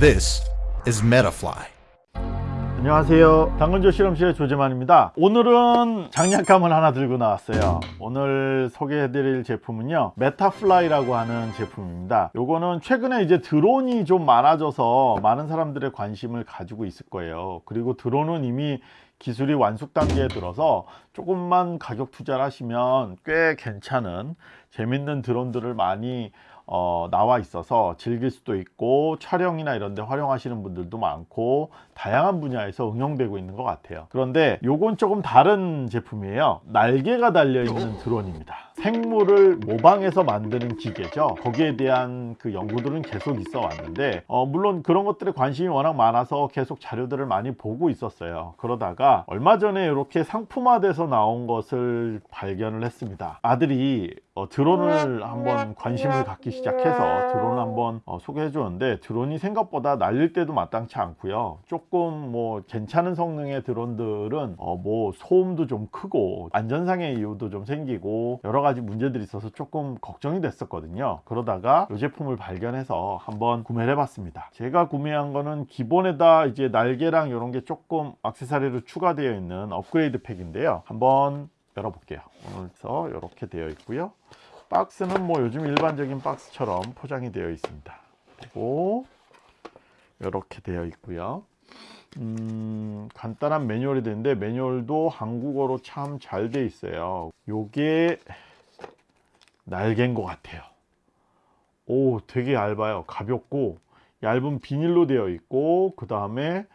This is Metafly. 안녕하세요. 당근조 실험실의 조재만입니다. 오늘은 장난감을 하나 들고 나왔어요. 오늘 소개해 드릴 제품은요 Metafly라고 하는 제품입니다. 요거는 최근에 이제 드론이 좀 많아져서 많은 사람들의 관심을 가지고 있을 거예요. 그리고 드론은 이미 기술이 완숙 단계에 들어서 조금만 가격 투자를 하시면 꽤 괜찮은 재밌는 드론들을 많이 어, 나와 있어서 즐길 수도 있고 촬영이나 이런 데 활용하시는 분들도 많고 다양한 분야에서 응용되고 있는 것 같아요. 그런데 요건 조금 다른 제품이에요. 날개가 달려 있는 드론입니다 생물을 모방해서 만드는 기계죠. 거기에 대한 그 연구들은 계속 있어 왔는데 어, 물론 그런 것들에 관심이 워낙 많아서 계속 자료들을 많이 보고 있었어요. 그러다가 얼마 전에 이렇게 상품화돼서 나온 것을 발견을 했습니다. 아들이 어, 드론을 한번 관심을 갖기 시작해서 드론 한번 어, 소개해 주는데 드론이 생각보다 날릴 때도 마땅치 않고요. 조금 뭐 괜찮은 성능의 드론들은 어, 뭐 소음도 좀 크고 안전상의 이유도 좀 생기고 여러 가지 문제들이 있어서 조금 걱정이 됐었거든요. 그러다가 이 제품을 발견해서 한번 구매를 해봤습니다. 제가 구매한 거는 기본에다 이제 날개랑 이런 게 조금 액세서리로 추가되어 있는 업그레이드 팩인데요. 한번 열어볼게요. 오늘서 이렇게 되어 있고요. 박스는 뭐 요즘 일반적인 박스처럼 포장이 되어 있습니다. 그리고 이렇게 되어 있고요. 음, 간단한 매뉴얼이 되는데 매뉴얼도 한국어로 참 잘 돼 있어요. 요게 날개인 것 같아요. 오 되게 얇아요. 가볍고 얇은 비닐로 되어 있고 그 다음에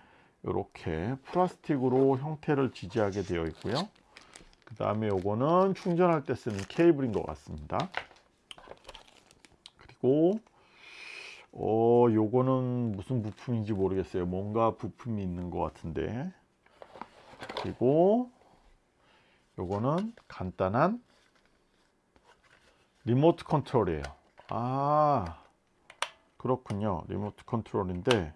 이렇게 플라스틱으로 형태를 지지하게 되어 있고요. 그 다음에 요거는 충전할 때 쓰는 케이블인 것 같습니다. 그리고 어 요거는 무슨 부품인지 모르겠어요. 뭔가 부품이 있는 것 같은데. 그리고 요거는 간단한 리모트 컨트롤이에요. 아 그렇군요. 리모트 컨트롤인데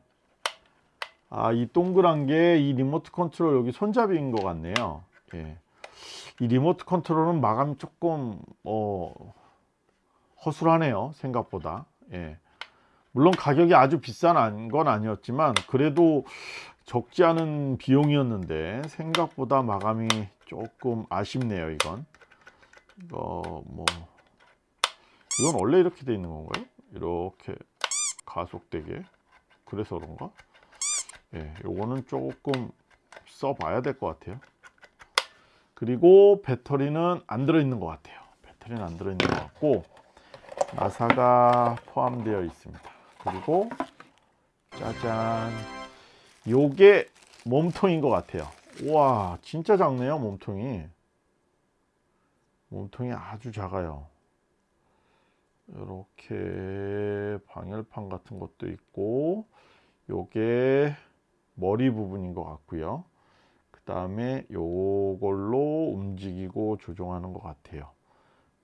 아 이 동그란 게 이 리모트 컨트롤 여기 손잡이인 것 같네요. 예. 이 리모트 컨트롤은 마감이 조금 어, 허술하네요 생각보다. 예. 물론 가격이 아주 비싼 건 아니었지만 그래도 적지 않은 비용이었는데 생각보다 마감이 조금 아쉽네요 이건. 이거 뭐 이건 원래 이렇게 돼 있는 건가요? 이렇게 가속되게? 그래서 그런가? 예, 요거는 조금 써봐야 될 것 같아요. 그리고 배터리는 안 들어있는 것 같아요. 배터리는 안 들어있는 것 같고 나사가 포함되어 있습니다. 그리고 짜잔. 요게 몸통인 것 같아요. 우와 진짜 작네요 몸통이. 몸통이 아주 작아요 이렇게 방열판 같은 것도 있고 요게 머리 부분인 것 같고요. 다음에 요걸로 움직이고 조종하는 것 같아요.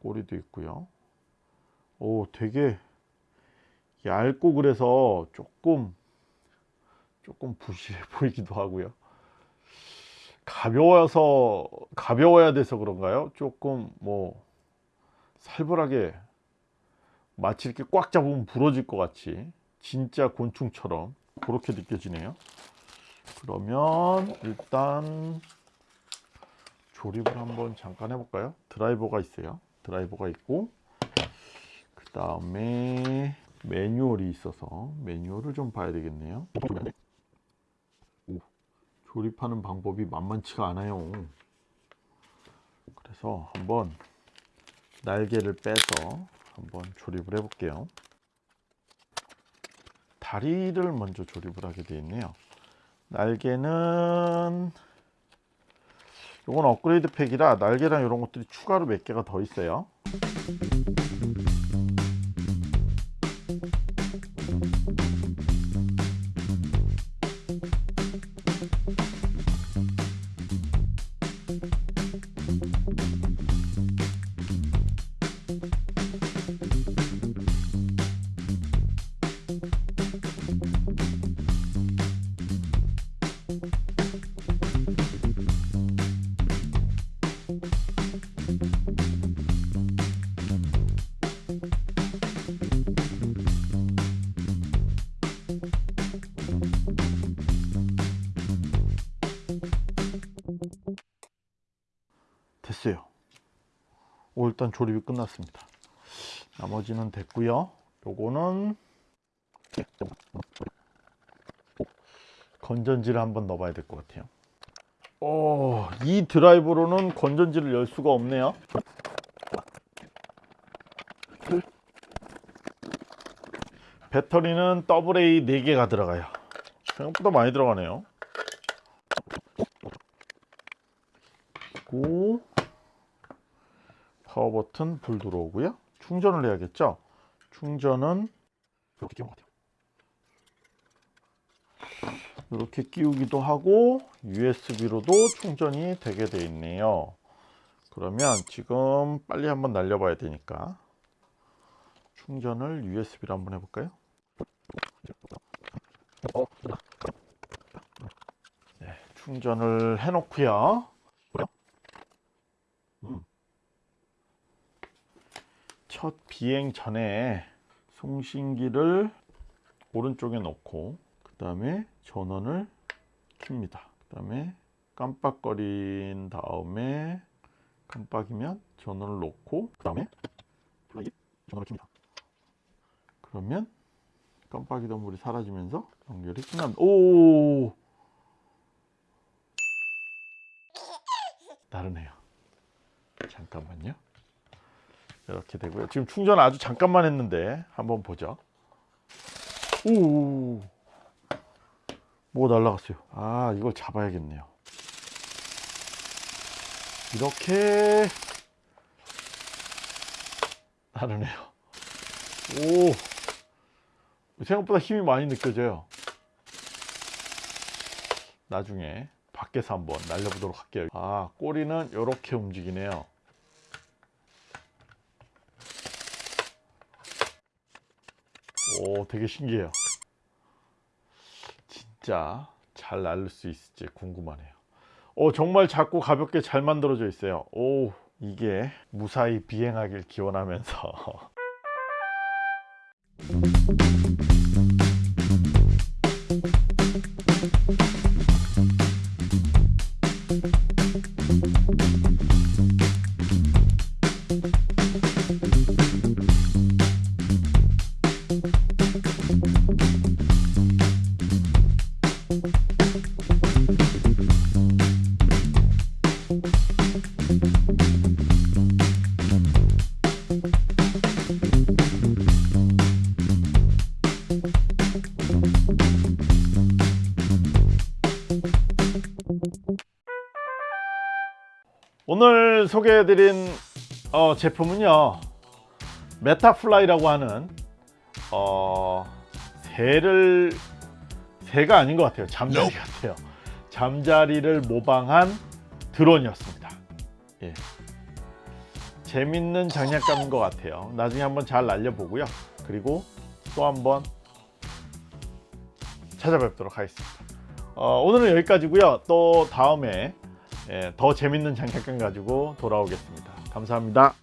꼬리도 있고요. 오 되게 얇고 그래서 조금 조금 부실해 보이기도 하고요. 가벼워서 가벼워야 돼서 그런가요? 조금 뭐 살벌하게 마치 이렇게 꽉 잡으면 부러질 것 같이 진짜 곤충처럼 그렇게 느껴지네요. 그러면 일단 조립을 한번 잠깐 해볼까요? 드라이버가 있어요. 드라이버가 있고 그 다음에 매뉴얼이 있어서 매뉴얼을 좀 봐야 되겠네요. 오, 조립하는 방법이 만만치가 않아요. 그래서 한번 날개를 빼서 한번 조립을 해 볼게요. 다리를 먼저 조립을 하게 되어 있네요. 날개는 이건 업그레이드 팩이라 날개랑 이런 것들이 추가로 몇 개가 더 있어요 일단 조립이 끝났습니다. 나머지는 됐고요. 요거는 건전지를 한번 넣어봐야 될 것 같아요. 오, 이 드라이브로는 건전지를 열 수가 없네요. 배터리는 AA 4개가 들어가요. 생각보다 많이 들어가네요. 그리고 파워 버튼 불 들어오고요 충전을 해야겠죠 충전은 이렇게 끼운 것 같아요 이렇게 끼우기도 하고 USB로도 충전이 되게 돼 있네요 그러면 지금 빨리 한번 날려봐야 되니까 충전을 USB로 한번 해볼까요? 네, 충전을 해놓고요. 첫 비행 전에 송신기를 오른쪽에 놓고 그 다음에 전원을 킵니다. 그 다음에 깜빡거린 다음에 깜빡이면 전원을 놓고 그 다음에 전원을 킵니다. 그러면 깜빡이던 불이 사라지면서 연결이 끝납니다. 오! 다르네요. 잠깐만요. 이렇게 되고요. 지금 충전 아주 잠깐만 했는데 한번 보죠. 오! 뭐가 날라갔어요. 아, 이걸 잡아야겠네요. 이렇게 다르네요. 오! 생각보다 힘이 많이 느껴져요. 나중에 밖에서 한번 날려보도록 할게요. 아, 꼬리는 이렇게 움직이네요. 오, 되게 신기해요. 진짜 잘 날릴 수 있을지 궁금하네요. 오, 정말 작고 가볍게 잘 만들어져 있어요. 오, 이게 무사히 비행하길 기원하면서 오늘 소개해드린 어, 제품은요 Metafly라고 하는 어, 새를 새가 아닌 것 같아요. 잠자리 같아요. 잠자리를 모방한 드론이었습니다. 예. 재밌는 장난감인 것 같아요. 나중에 한번 잘 날려보고요. 그리고 또 한번 찾아뵙도록 하겠습니다. 어, 오늘은 여기까지고요. 또 다음에 예, 더 재밌는 장난감 가지고 돌아오겠습니다. 감사합니다.